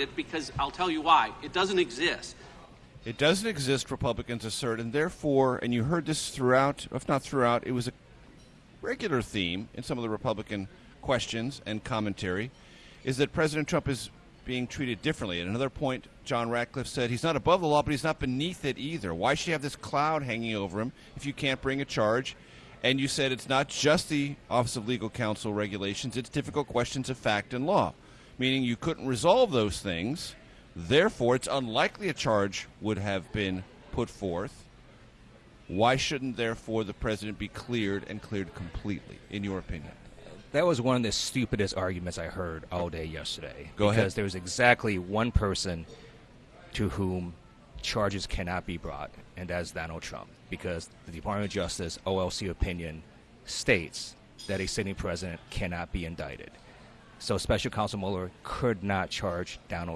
it because I'll tell you why. It doesn't exist. It doesn't exist, Republicans assert, and therefore, and you heard this throughout, if not throughout, it was a regular theme in some of the Republican questions and commentary, is that President Trump is being treated differently. At another point, John Ratcliffe said he's not above the law, but he's not beneath it either. Why should you have this cloud hanging over him if you can't bring a charge? And you said it's not just the Office of Legal Counsel regulations, it's difficult questions of fact and law, meaning you couldn't resolve those things. Therefore, it's unlikely a charge would have been put forth. Why shouldn't, therefore, the president be cleared and cleared completely, in your opinion? That was one of the stupidest arguments I heard all day yesterday. Go because ahead. there was exactly one person to whom charges cannot be brought, and that's Donald Trump. Because the Department of Justice OLC opinion states that a sitting president cannot be indicted. So Special Counsel Mueller could not charge Donald